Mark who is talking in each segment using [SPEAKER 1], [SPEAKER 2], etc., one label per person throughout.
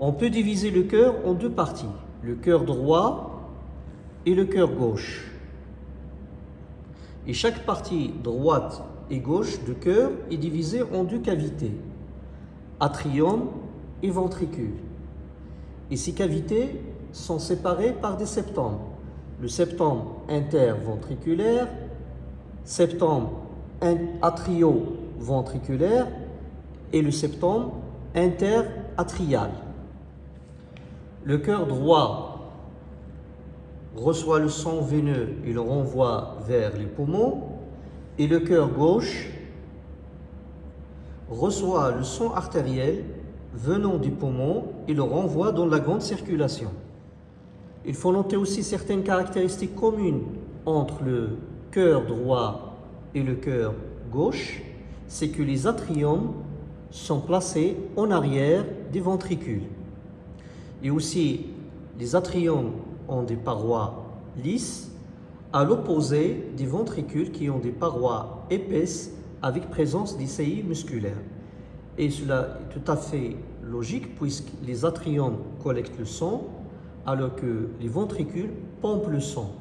[SPEAKER 1] On peut diviser le cœur en deux parties, le cœur droit et le cœur gauche. Et chaque partie droite et gauche du cœur est divisée en deux cavités, atrium et ventricule. Et ces cavités sont séparées par des septums. Le septum interventriculaire, septum atrio-ventriculaire et le septum interatrial. Le cœur droit reçoit le sang veineux et le renvoie vers les poumons et le cœur gauche reçoit le sang artériel venant du poumon et le renvoie dans la grande circulation. Il faut noter aussi certaines caractéristiques communes entre le cœur droit et le cœur gauche, c'est que les atriums sont placés en arrière des ventricules. Et aussi, les atriums ont des parois lisses, à l'opposé des ventricules qui ont des parois épaisses avec présence d'ICI musculaires. Et cela est tout à fait logique puisque les atriums collectent le sang alors que les ventricules pompent le sang.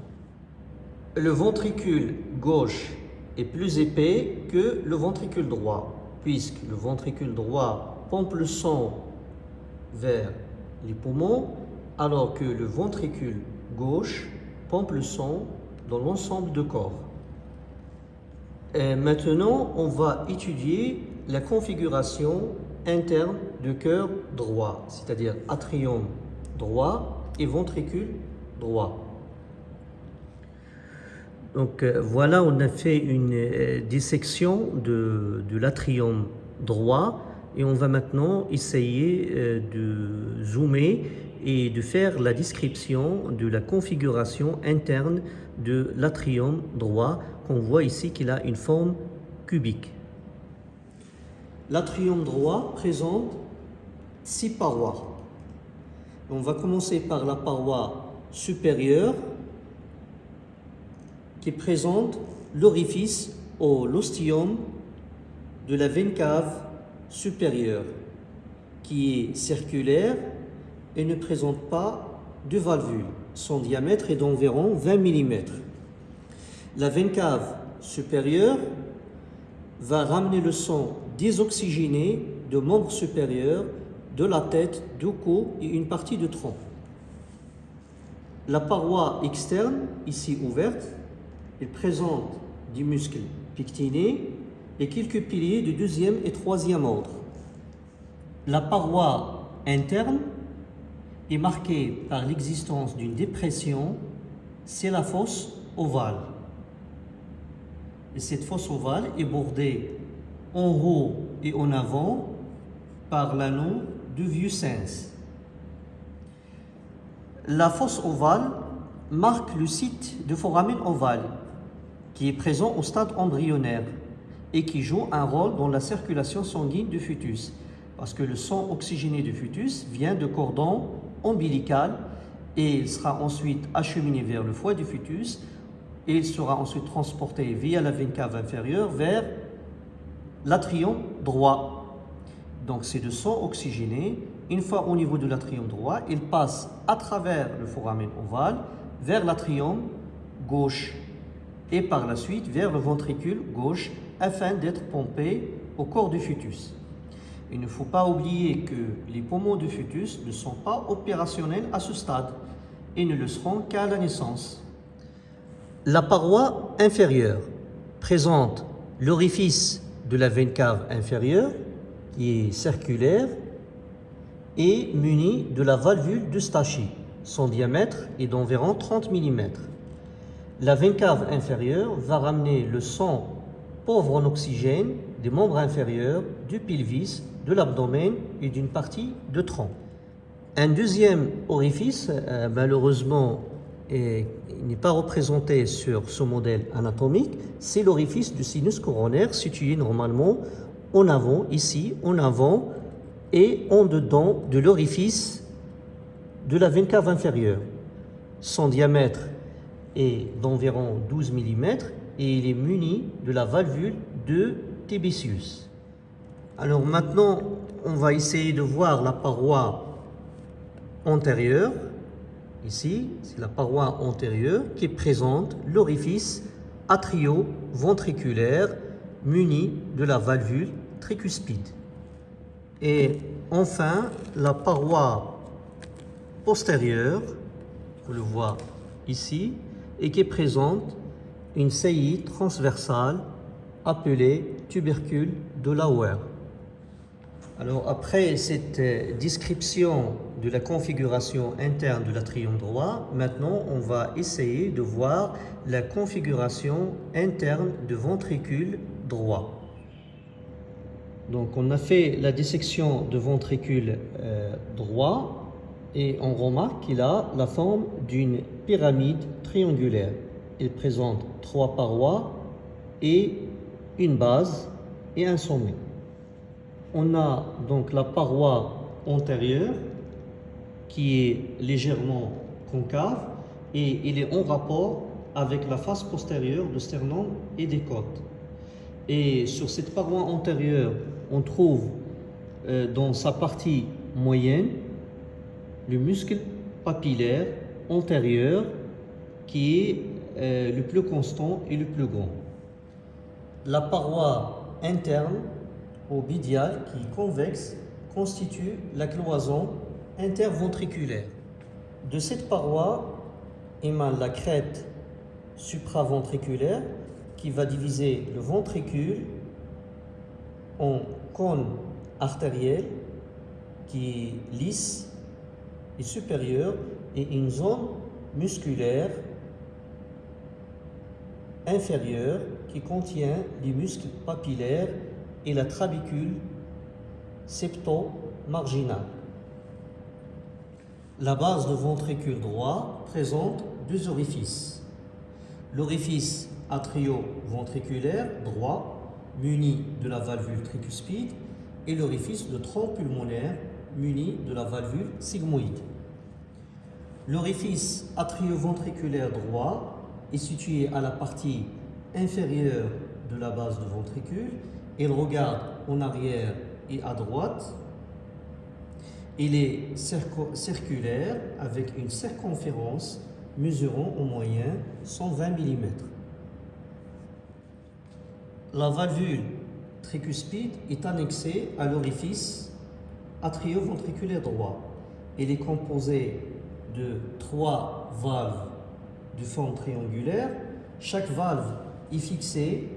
[SPEAKER 1] Le ventricule gauche est plus épais que le ventricule droit puisque le ventricule droit pompe le sang vers les poumons alors que le ventricule gauche pompe le sang dans l'ensemble du corps. Maintenant, on va étudier la configuration interne du cœur droit, c'est-à-dire atrium droit et ventricule droit. Donc euh, voilà, on a fait une euh, dissection de l'atrium droit et on va maintenant essayer euh, de zoomer et de faire la description de la configuration interne de l'atrium droit qu'on voit ici qu'il a une forme cubique. L'atrium droit présente six parois. On va commencer par la paroi supérieure qui présente l'orifice ou l'ostium de la veine cave supérieure qui est circulaire et ne présente pas de valvule. Son diamètre est d'environ 20 mm. La veine cave supérieure va ramener le sang désoxygéné de membres supérieurs, de la tête, du cou et une partie du tronc. La paroi externe, ici ouverte, présente des muscles pectinés et quelques piliers de deuxième et troisième ordre. La paroi interne est marquée par l'existence d'une dépression, c'est la fosse ovale. Et cette fosse ovale est bordée en haut et en avant par l'anneau du vieux sens. La fosse ovale marque le site de foramen ovale qui est présent au stade embryonnaire et qui joue un rôle dans la circulation sanguine du fœtus. Parce que le sang oxygéné du fœtus vient de cordon ombilical et il sera ensuite acheminé vers le foie du fœtus et il sera ensuite transporté via la veine cave inférieure vers l'atrium droit. Donc c'est le sang oxygéné. Une fois au niveau de l'atrium droit, il passe à travers le foramen ovale vers l'atrium gauche et par la suite vers le ventricule gauche afin d'être pompé au corps du fœtus. Il ne faut pas oublier que les poumons du fœtus ne sont pas opérationnels à ce stade et ne le seront qu'à la naissance. La paroi inférieure présente l'orifice de la veine cave inférieure qui est circulaire et muni de la valvule de Stachy. Son diamètre est d'environ 30 mm. La veine cave inférieure va ramener le sang pauvre en oxygène des membres inférieurs, du pelvis, de l'abdomen et d'une partie de tronc. Un deuxième orifice, euh, malheureusement, n'est pas représenté sur ce modèle anatomique, c'est l'orifice du sinus coronaire situé normalement en avant, ici, en avant et en dedans de l'orifice de la veine cave inférieure. Son diamètre est d'environ 12 mm et il est muni de la valvule de Tébécius. Alors maintenant, on va essayer de voir la paroi antérieure, ici, c'est la paroi antérieure qui présente l'orifice atrio-ventriculaire muni de la valvule tricuspide. Et enfin, la paroi postérieure, vous le voyez ici, et qui présente une saillie transversale appelée tubercule de Lauer. Alors après cette description de la configuration interne de l'atrium droit, maintenant on va essayer de voir la configuration interne du ventricule droit. Donc on a fait la dissection de ventricule euh, droit et on remarque qu'il a la forme d'une pyramide triangulaire. Il présente trois parois et une base et un sommet. On a donc la paroi antérieure qui est légèrement concave et il est en rapport avec la face postérieure du sternum et des côtes. Et sur cette paroi antérieure, on trouve euh, dans sa partie moyenne le muscle papillaire antérieur qui est euh, le plus constant et le plus grand. La paroi interne au bidial qui est convexe constitue la cloison interventriculaire. De cette paroi émane la crête supraventriculaire qui va diviser le ventricule en cône artériel qui est lisse et supérieur et une zone musculaire inférieure qui contient les muscles papillaires et la trabicule septo-marginale. La base du ventricule droit présente deux orifices. L'orifice atrio-ventriculaire droit, muni de la valvule tricuspide, et l'orifice de tronc pulmonaire, muni de la valvule sigmoïde. L'orifice atrio-ventriculaire droit est situé à la partie inférieure de la base du ventricule. Il regarde en arrière et à droite. Il est circulaire avec une circonférence mesurant au moyen 120 mm. La valvule tricuspide est annexée à l'orifice atrioventriculaire droit. Elle est composée de trois valves de forme triangulaire. Chaque valve est fixée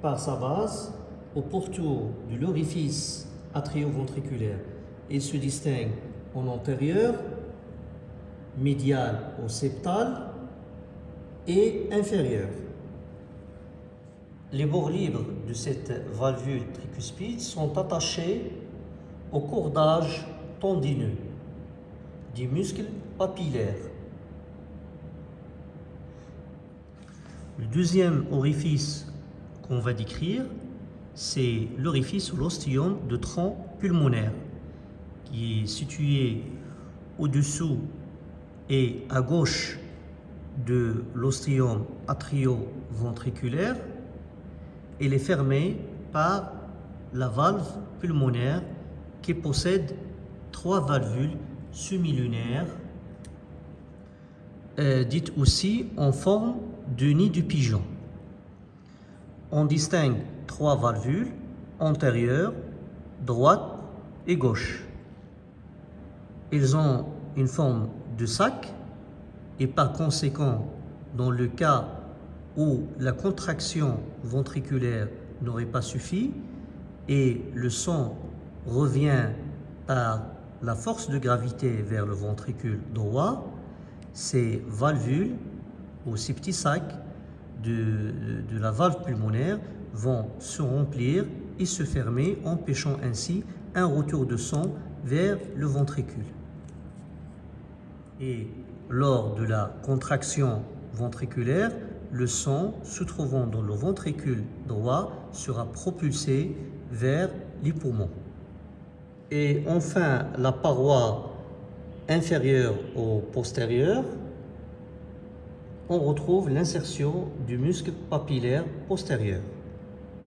[SPEAKER 1] par sa base au pourtour de l'orifice atrioventriculaire. Il se distingue en antérieur, médial au septal et inférieur. Les bords libres de cette valvule tricuspide sont attachés au cordage tendineux des muscles papillaires. Le deuxième orifice qu'on va décrire, c'est l'orifice ou l'ostium de tronc pulmonaire qui est situé au-dessous et à gauche de l'ostium atrio-ventriculaire. Il est fermé par la valve pulmonaire qui possède trois valvules semi-lunaires, euh, dites aussi en forme de nid du pigeon. On distingue trois valvules antérieures, droite et gauche. Ils ont une forme de sac et par conséquent, dans le cas où la contraction ventriculaire n'aurait pas suffi et le sang revient par la force de gravité vers le ventricule droit, ces valvules ou ces petits sacs de, de la valve pulmonaire vont se remplir et se fermer, empêchant ainsi un retour de sang vers le ventricule. Et lors de la contraction ventriculaire, le sang se trouvant dans le ventricule droit sera propulsé vers les poumons. Et enfin, la paroi inférieure au postérieur, on retrouve l'insertion du muscle papillaire postérieur.